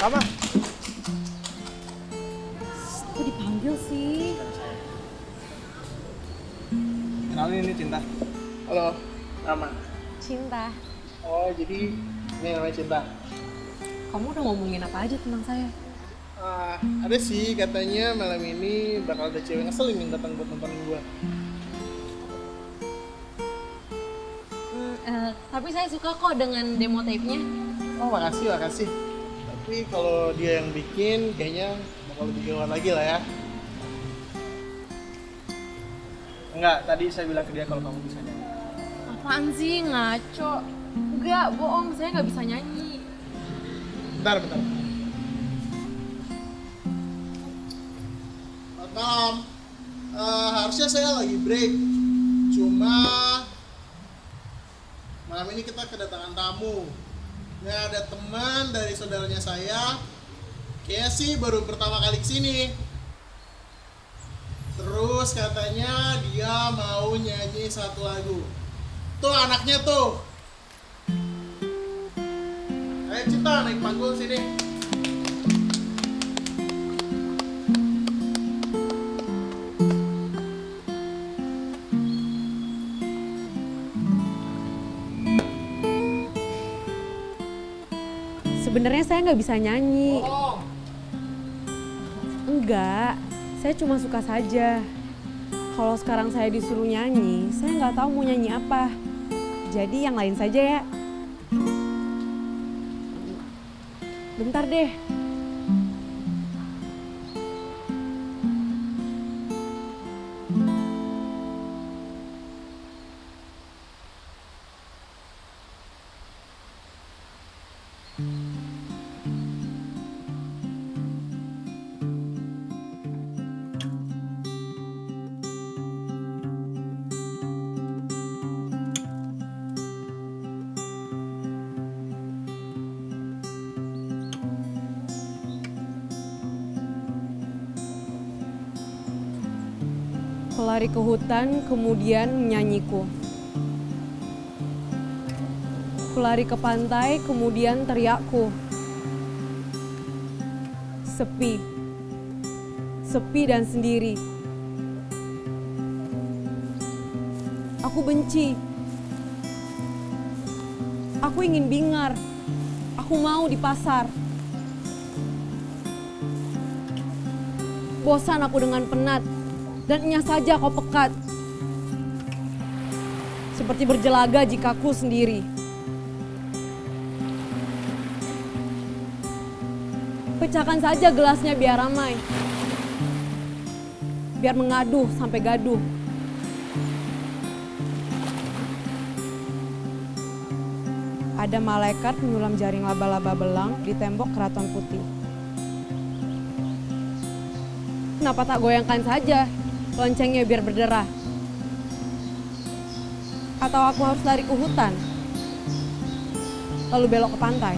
Rama. Kok dipanggil sih? Kenalin ini Cinta. Halo, Rama. Cinta. Oh, jadi ini namanya Cinta. Kamu udah ngomongin apa aja tentang saya? Ah, ada sih katanya malam ini bakal ada cewek ngeselin yang datang buat nonton gua. Hmm, eh, tapi saya suka kok dengan demo tape-nya. Oh, makasih, makasih. Tapi kalau dia yang bikin, kayaknya bakal lebih gawat lagi lah ya. Enggak, tadi saya bilang ke dia kalau kamu bisa nyanyi. Apaan sih ngaco? Enggak, bohong. Saya nggak bisa nyanyi. Bentar, bentar. Malam. Eh, harusnya saya lagi break. Cuma malam ini kita kedatangan tamu. Ini ada teman dari saudaranya saya. Kayaknya sih baru pertama kali ke sini. Terus katanya dia mau nyanyi satu lagu. Tuh anaknya tuh. Ayo Cinta naik panggung sini. Sebenarnya saya nggak bisa nyanyi. Enggak, saya cuma suka saja. Kalau sekarang saya disuruh nyanyi, saya nggak tahu mau nyanyi apa. Jadi yang lain saja ya. Bentar deh. Pelari ke hutan, kemudian menyanyiku. Pelari ke pantai, kemudian teriakku. Sepi. Sepi dan sendiri. Aku benci. Aku ingin bingar. Aku mau di pasar. Bosan aku dengan penat dan hanya saja kau pekat. Seperti berjelaga jikaku sendiri. Pecahkan saja gelasnya biar ramai. Biar mengaduh sampai gaduh. Ada malaikat menyulam jaring laba-laba belang di tembok keraton putih. Kenapa tak goyangkan saja loncengnya biar berderah? Atau aku harus lari ke hutan? Lalu belok ke pantai?